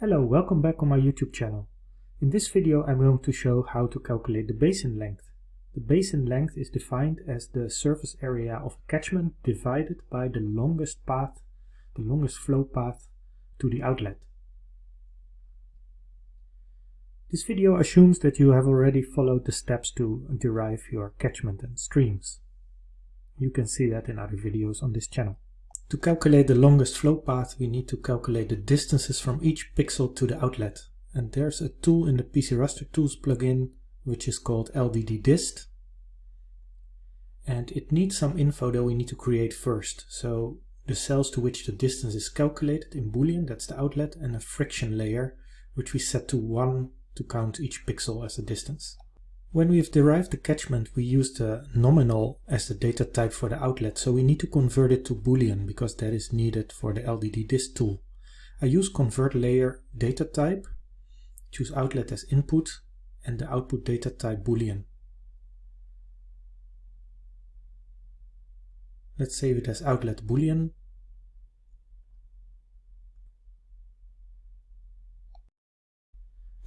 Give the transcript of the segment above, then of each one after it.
Hello, welcome back on my YouTube channel. In this video I'm going to show how to calculate the basin length. The basin length is defined as the surface area of a catchment divided by the longest path, the longest flow path to the outlet. This video assumes that you have already followed the steps to derive your catchment and streams. You can see that in other videos on this channel. To calculate the longest flow path, we need to calculate the distances from each pixel to the outlet. And there's a tool in the PCRaster Tools plugin, which is called LDD Dist. And it needs some info that we need to create first. So the cells to which the distance is calculated in Boolean, that's the outlet, and a friction layer, which we set to 1 to count each pixel as a distance. When we've derived the catchment, we use the nominal as the data type for the outlet, so we need to convert it to Boolean because that is needed for the LDD dist tool. I use convert layer data type, choose outlet as input, and the output data type Boolean. Let's save it as outlet Boolean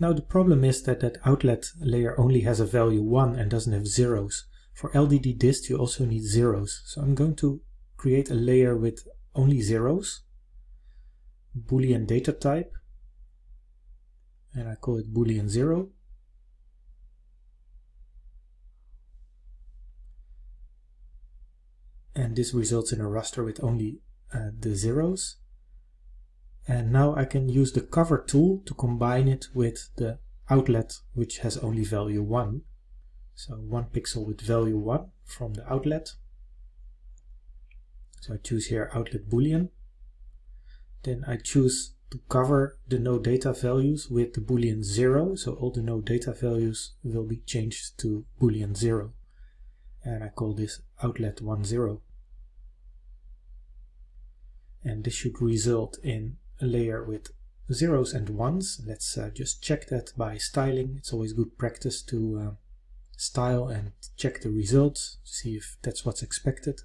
Now the problem is that that outlet layer only has a value 1 and doesn't have zeros. For LDD dist you also need zeros. So I'm going to create a layer with only zeros, boolean data type, and I call it boolean 0. And this results in a raster with only uh, the zeros. And now I can use the cover tool to combine it with the outlet which has only value 1. So one pixel with value 1 from the outlet. So I choose here outlet boolean. Then I choose to cover the no data values with the boolean 0. So all the no data values will be changed to boolean 0. And I call this outlet 10. And this should result in layer with zeros and ones. Let's uh, just check that by styling. It's always good practice to uh, style and check the results, to see if that's what's expected.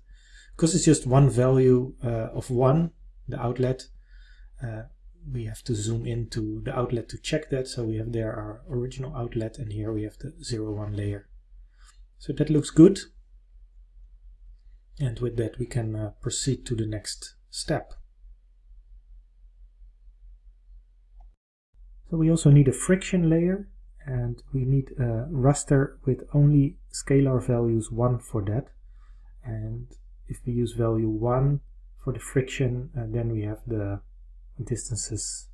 Because it's just one value uh, of one, the outlet, uh, we have to zoom into the outlet to check that. So we have there our original outlet and here we have the 0, 1 layer. So that looks good. And with that we can uh, proceed to the next step. So we also need a friction layer and we need a raster with only scalar values 1 for that. And if we use value 1 for the friction, uh, then we have the distances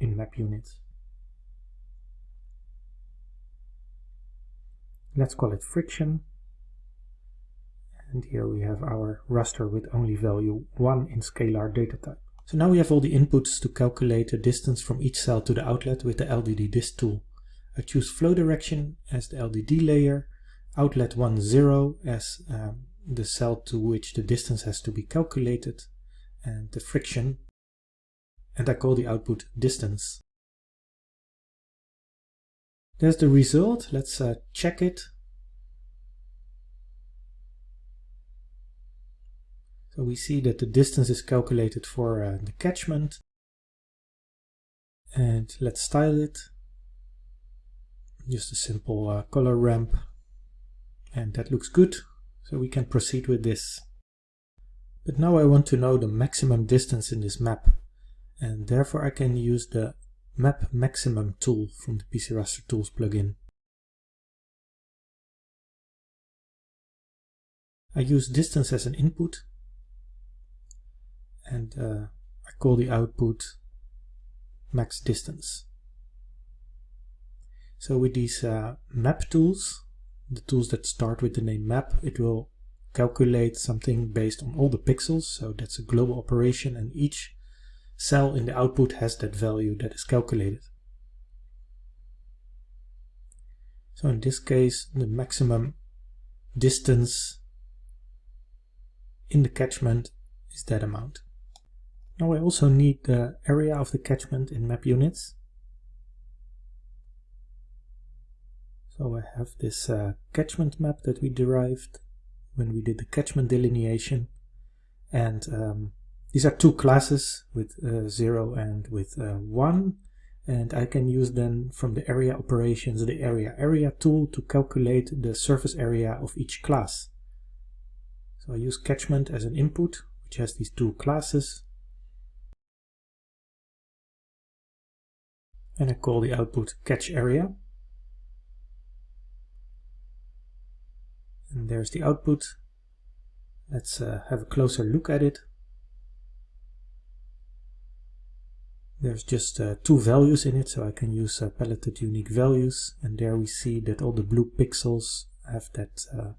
in map units. Let's call it friction. And here we have our raster with only value 1 in scalar data type. So now we have all the inputs to calculate the distance from each cell to the outlet with the LDD dist tool. I choose flow direction as the LDD layer, outlet 1, 0 as um, the cell to which the distance has to be calculated, and the friction, and I call the output distance. There's the result, let's uh, check it. So we see that the distance is calculated for uh, the catchment. And let's style it. Just a simple uh, color ramp. And that looks good. So we can proceed with this. But now I want to know the maximum distance in this map. And therefore I can use the map maximum tool from the PCRaster Tools plugin. I use distance as an input and uh, I call the output max distance. So with these uh, map tools, the tools that start with the name map, it will calculate something based on all the pixels. So that's a global operation and each cell in the output has that value that is calculated. So in this case, the maximum distance in the catchment is that amount. Now I also need the area of the catchment in map units. So I have this uh, catchment map that we derived when we did the catchment delineation and um, These are two classes with uh, 0 and with uh, 1 and I can use then from the area operations the area area tool to calculate the surface area of each class. So I use catchment as an input which has these two classes and I call the output catch area and there's the output let's uh, have a closer look at it There's just uh, two values in it, so I can use uh, paletted unique values. And there we see that all the blue pixels have that uh,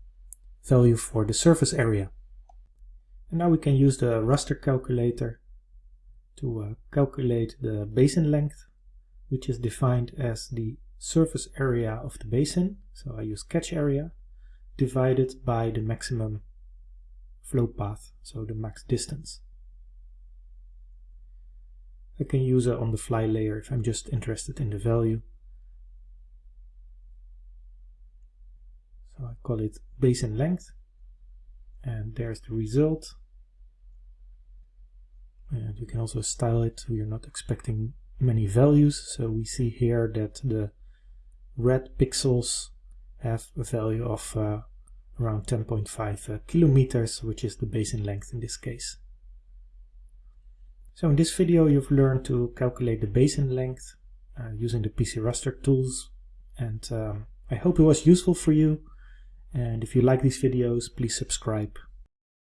value for the surface area. And now we can use the raster calculator to uh, calculate the basin length, which is defined as the surface area of the basin. So I use catch area divided by the maximum flow path, so the max distance. I can use a on the fly layer if I'm just interested in the value. So I call it basin length and there's the result. And you can also style it so you're not expecting many values. So we see here that the red pixels have a value of uh, around 10.5 uh, kilometers, which is the basin length in this case. So in this video you've learned to calculate the basin length uh, using the PCRaster tools and um, I hope it was useful for you and if you like these videos please subscribe